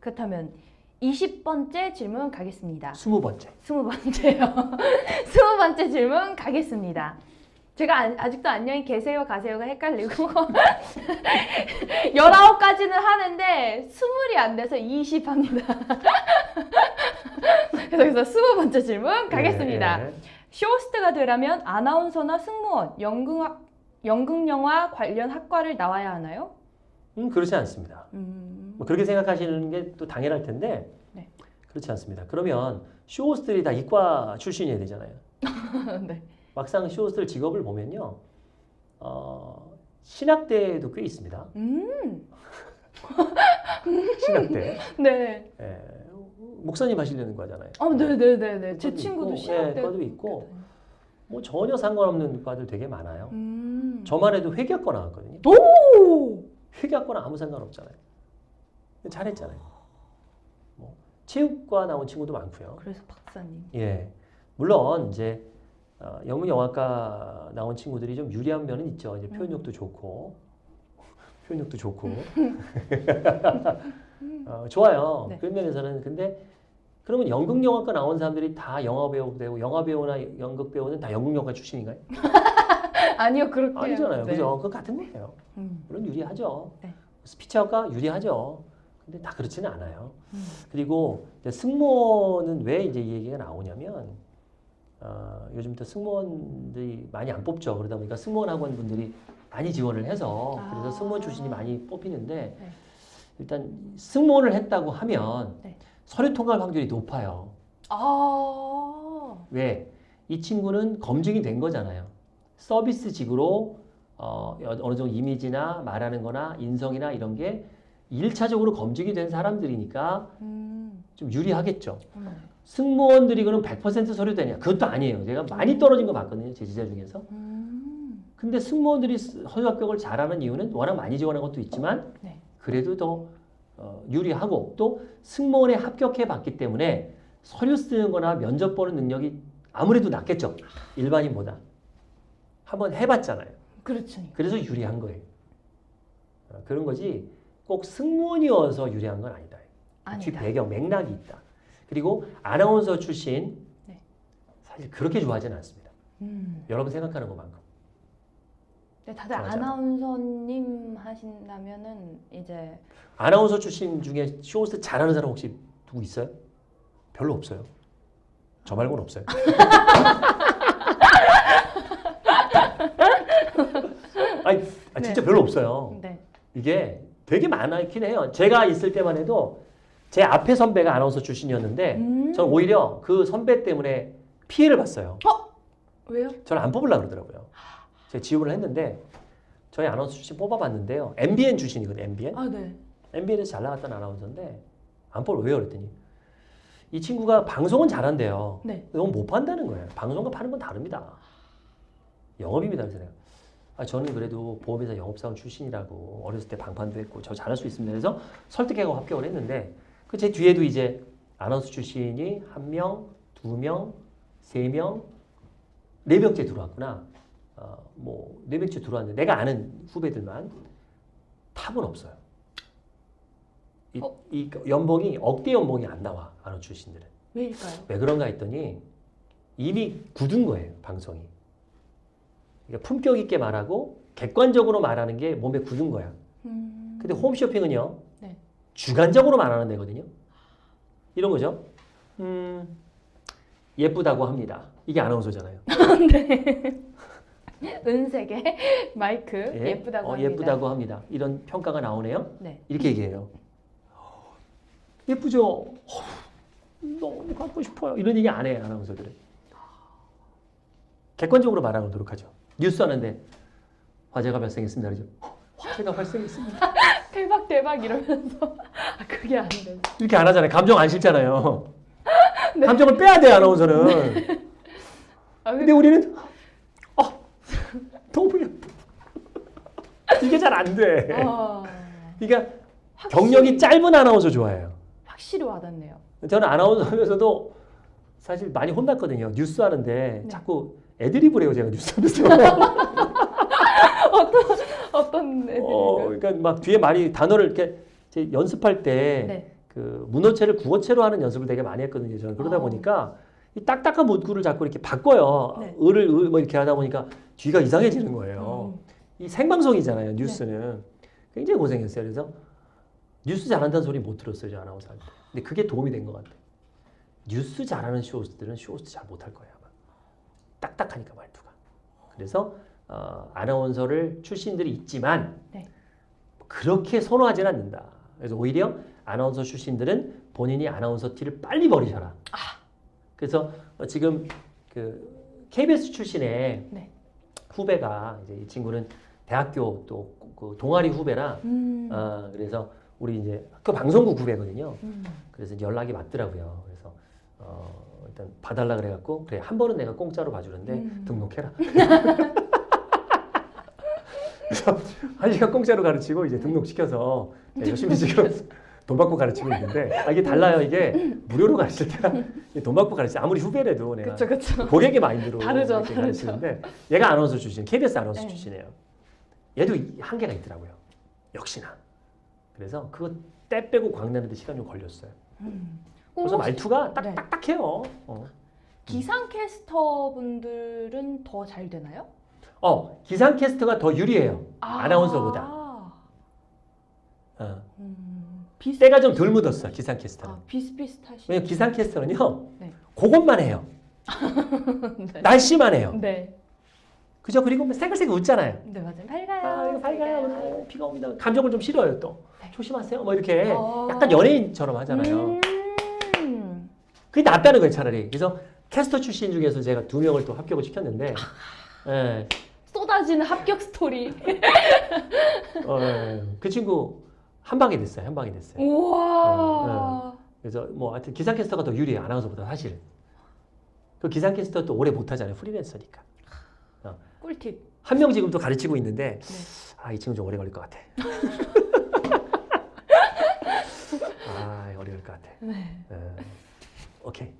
그렇다면 20번째 질문 가겠습니다. 스무 번째. 스무 번째요. 스무 번째 질문 가겠습니다. 제가 아, 아직도 안녕히 계세요 가세요가 헷갈리고 19가지는 하는데 스물이 안 돼서 20 합니다. 그래서 그래서 스무 번째 질문 가겠습니다. 예, 예. 쇼호스트가 되려면 아나운서나 승무원, 연극, 연극영화 관련 학과를 나와야 하나요? 음, 그렇지 않습니다. 음, 뭐 그렇게 생각하시는 게 또 당연할 텐데 네. 그렇지 않습니다. 그러면 쇼호스들이 다 이과 출신이어야 되잖아요. 네. 막상 쇼호스들 직업을 보면요. 어, 신학대도 꽤 있습니다. 음, 신학대. 네. 예, 목사님 하시려는 거잖아요. 어, 네네네네. 제 과도 친구도 있고, 신학대. 예, 과도 있고. 뭐 전혀 상관없는 과들 되게 많아요. 음. 저만 해도 회계학과 나왔거든요. 오! 회계학과는 아무 상관없잖아요. 잘했잖아요. 뭐 체육과 나온 친구도 많고요. 그래서 박사님. 예, 물론 이제 어, 영문 영화과 나온 친구들이 좀 유리한 면은 있죠. 이제 표현력도 좋고 표현력도 좋고 어, 좋아요. 네. 그런 면에서는 근데 그러면 연극 영화과 나온 사람들이 다 영화 배우 되고 영화 배우나 연극 배우는 다 연극 영화 출신인가요? 아니요, 그렇게. 아니잖아요. 네. 그죠? 그거 같은 거예요. 음. 물론 유리하죠. 네. 스피치학과 유리하죠. 근데 다 그렇지는 않아요. 음. 그리고 승무원은 왜 이제 이 얘기가 나오냐면 어, 요즘부터 승무원들이 많이 안 뽑죠. 그러다 보니까 승무원 학원 분들이 많이 지원을 해서 그래서 아. 승무원 출신이 많이 뽑히는데 네. 일단 승무원을 했다고 하면 네. 서류 통할 확률이 높아요. 아. 왜? 이 친구는 검증이 된 거잖아요. 서비스직으로 어, 어느 정도 이미지나 말하는 거나 인성이나 이런 게 1차적으로 검증이 된 사람들이니까 음. 좀 유리하겠죠. 음. 승무원들이 그럼 100% 서류 되냐? 그것도 아니에요. 제가 많이 떨어진 거 봤거든요. 제 지자 중에서. 음. 근데 승무원들이 서류 합격을 잘하는 이유는 워낙 많이 지원한 것도 있지만 네. 그래도 더 어, 유리하고 또 승무원에 합격해 봤기 때문에 서류 쓰는 거나 면접 보는 능력이 아무래도 낫겠죠. 일반인보다. 한번 해봤잖아요. 그렇죠. 그래서 유리한 거예요. 어, 그런 거지 꼭 승무원이어서 유리한 건 아니다. 뒤 아니다. 배경 맥락이 있다. 그리고 아나운서 출신 네. 사실 그렇게 좋아하지는 않습니다. 음. 여러분 생각하는 것만큼. 근데 다들. 아나운서님 하신다면은 이제 아나운서 출신 중에 쇼호스트 잘하는 사람 혹시 누구 있어요? 별로 없어요. 저 말고는 없어요. 아니 아, 진짜 별로 없어요. 네. 이게 되게 많긴 해요. 제가 있을 때만 해도 제 앞에 선배가 아나운서 출신이었는데 음. 저는 오히려 그 선배 때문에 피해를 봤어요. 왜요? 저를 안 뽑으려고 그러더라고요. 제가 지원을 했는데 저희 아나운서 출신 뽑아봤는데요. MBN 출신이거든요. MBN. 아, 네. MBN에서 잘 나갔던 아나운서인데 안 뽑을 왜요? 그랬더니 이 친구가 방송은 잘한대요. 네. 너무 못 판다는 거예요. 방송과 파는 건 다릅니다. 영업입니다. 그래서 내가 아, 저는 그래도 보험회사 영업사원 출신이라고 어렸을 때 방판도 했고 저 잘할 수 있습니다. 그래서 설득해고 합격을 했는데 그 제 뒤에도 이제 아나운서 출신이 한 명, 두 명, 세 명, 네 명째 들어왔구나. 어, 뭐네 명째 들어왔는데 내가 아는 후배들만 탑은 없어요. 이, 어? 이 연봉이 억대 연봉이 안 나와 아나운서 출신들은. 왜일까요? 왜 그런가 했더니 이미 굳은 거예요 방송이. 그러니까 품격 있게 말하고 객관적으로 말하는 게 몸에 굳은 거야. 음. 근데 홈쇼핑은요 네. 주관적으로 말하는 데거든요. 이런 거죠. 음, 예쁘다고 합니다. 이게 아나운서잖아요. 은색의 마이크 예? 쁘다고 어, 합니다. 예쁘다고 합니다. 이런 평가가 나오네요. 네. 이렇게 얘기해요. 예쁘죠? 어, 너무 갖고 싶어요. 이런 얘기 안 해요, 아나운서들은. 객관적으로 말하는 노력하죠. 뉴스 하는데 화재가 발생했습니다. 그러죠. 어, 화재가 발생했습니다. 대박 대박 이러면서 아, 그게 안 돼. 이렇게 안 하잖아요. 감정 안 싫잖아요. 네. 감정을 빼야 돼요, 아나운서는. 아, 근데 우리는 어, 너무. 이게 잘 안 돼. 어, 그러니까 확실히- 경력이 짧은 아나운서 좋아해요. 확실히 와닿네요. 저는 아나운서에서도 사실 많이 혼났거든요. 뉴스 하는데 네. 자꾸 애드립을 해요, 제가 뉴스 하면서. 어떤 애들이 어, 그러니까 막 뒤에 많이 단어를 이렇게 제 연습할 때 네. 그 문어체를 국어체로 하는 연습을 되게 많이 했거든요. 저는 그러다 어. 보니까 이 딱딱한 문구를 자꾸 이렇게 바꿔요. 네. 을을 을 뭐 이렇게 하다 보니까 뒤가 이상해지는 거예요. 음. 이 생방송이잖아요. 뉴스는 굉장히 고생했어요. 그래서 뉴스 잘한다는 소리 못 들었어요. 저 아나운서한테. 근데 그게 도움이 된 것 같아요. 뉴스 잘하는 쇼호스트들은 쇼호스트 잘 못할 거예요. 딱딱하니까 말투가. 그래서 어, 아나운서를 출신들이 있지만 네. 그렇게 선호하지는 않는다. 그래서 오히려 아나운서 출신들은 본인이 아나운서 티를 빨리 버리셔라. 그래서 어, 지금 그 KBS 출신의 네. 후배가 이제 이 친구는 대학교 또 그 동아리 후배라 음. 아 그래서 우리 이제 학교 방송국 후배거든요. 음. 그래서 연락이 맞더라고요. 그래서 어 일단 봐달라 그래갖고 그래 한 번은 내가 공짜로 봐주는데 음. 등록해라. 그래서 한 시간 공짜로 가르치고 이제 등록시켜서 열심히 지금 돈 받고 가르치고 있는데 아, 이게 달라요. 이게 무료로 가르칠 때랑 돈 받고 가르칠 때 아무리 후배라도 내가 그쵸 그쵸. 고객의 마인드로 다르죠, 이렇게 다르죠. 가르치는데 얘가 아나운서 출신, KBS 아나운서 네. 출신이에요. 얘도 이- 한계가 있더라고요. 역시나. 그래서 그거 때 빼고 광내는데 시간 좀 걸렸어요. 음. 그래서 말투가 네. 딱딱딱해요. 어. 기상캐스터 분들은 더 잘 되나요? 어, 기상캐스터가 더 유리해요. 아 나운서보다. 어. 음, 때가 좀 덜 묻었어, 기상캐스터는. 아, 비슷비슷하시. 왜냐면 기상캐스터는요, 네. 그것만 해요. 네. 날씨만 해요. 네. 그죠? 그리고 뭐 새글새글 웃잖아요. 네 맞아요. 밝아요. 아, 이거 밝아요. 오늘 비가 옵니다. 감정을 좀 싫어요, 또. 네. 조심하세요. 뭐 이렇게 어. 약간 연예인처럼 하잖아요. 음. 그게 낫다는 거예요, 차라리. 그래서 캐스터 출신 중에서 제가 두 명을 또 합격을 시켰는데, 예, 쏟아지는 합격 스토리. 어, 예, 그 친구 한 방에 됐어요, 한 방에 됐어요. 우와. 그래서 뭐 하여튼 기상캐스터가 더 유리해요, 아나운서보다 사실. 그 기상캐스터 또 오래 못하잖아요, 프리랜서니까. 꿀팁. 한 명 지금 또 가르치고 있는데, 네. 아, 이 친구 좀 오래 걸릴 것 같아. 아, 오래 걸릴 것 같아. 네. 예. 오케이.